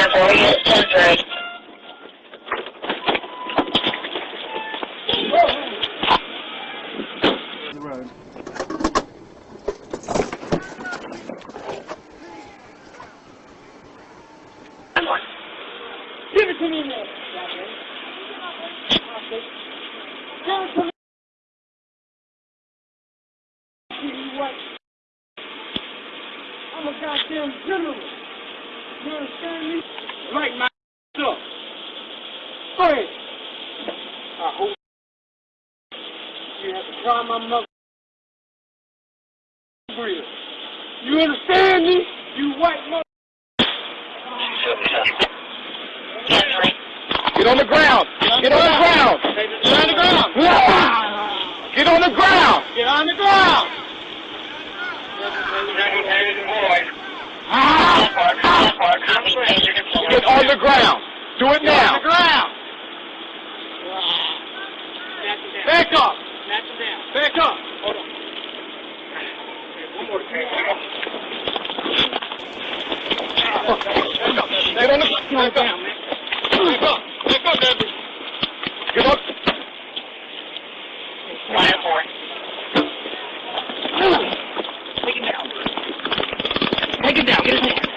10 4, yes, 10 3. the road. Give it to me now. Give. You what? I'm a goddamn general. You understand me? Right, my up. Go ahead. I hope you have to try my mother. You understand me? You white mother. Get on the ground. Get on the ground. Get on the ground. Get on the ground. Get on the ground. Copy, taser deployed. Get on the ground. Do it Get on now. the ground. Back up. Back up. Hold on. One more Get on down, man. Back up. Back up, Debbie. Get up. 1 4. Take it down. Take it down. Get his hand.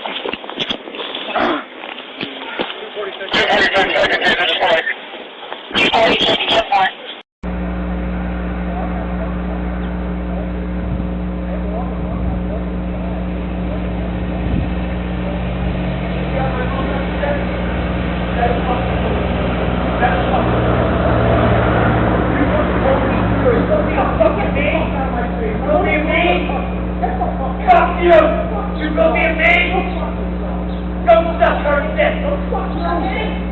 Death! Don't fuck man!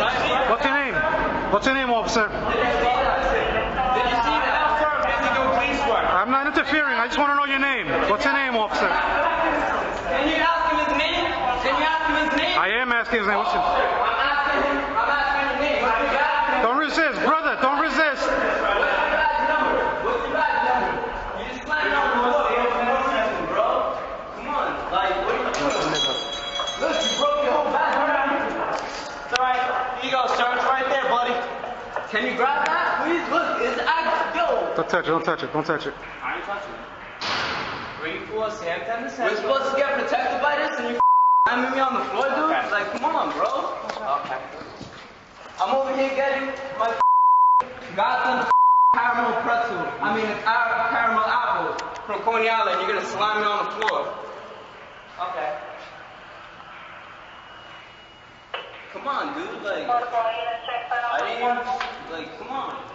What's your name? What's your name, officer? Did you see the officer? Busy doing police work. I'm not interfering. I just want to know your name. What's your name, officer? Can you ask him his name? Can you ask him his name? I am asking his name. What's your... I'm asking him. I'm asking his name. What's your badge number? Don't resist, brother. Don't resist. What's your badge number? What's your badge number? You just slammed on the floor. You don't know nothing, bro. Come on. Like, what are you doing? Look, you broke your whole badge number. It's alright. Here you go, sir. It's right there, buddy. Can you grab that, please? Look, it's act. Yo. Don't touch it. Don't touch it. Don't touch it. I ain't touching it. Three, four, Sam, ten to We're supposed to get protected by this, and you slamming me on the floor, dude? Like, come on, bro. Okay. I'm over here getting my goddamn caramel pretzel. I mean, car- caramel apple from Coney Island. You're gonna slam me on the floor. Okay. Come on, dude. Like, I didn't even, like, come on.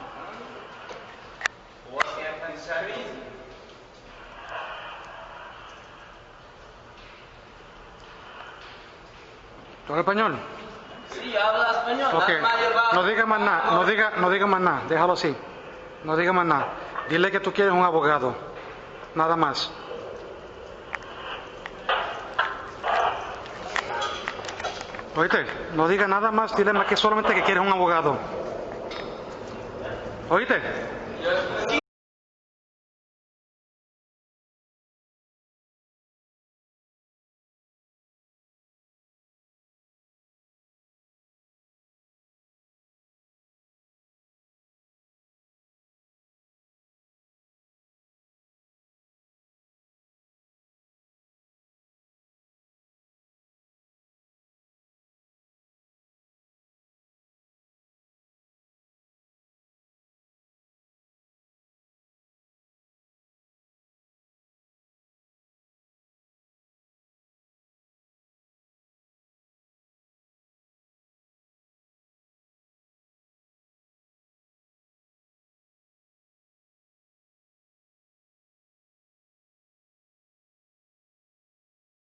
Español? Sí, habla español. Ok. Nada más lleva- No diga más nada. No diga, no diga más nada. Déjalo así. No diga más nada. Dile que tú quieres un abogado. Nada más. Oíste, no diga nada más, dile más que solamente que quieres un abogado. Oíste.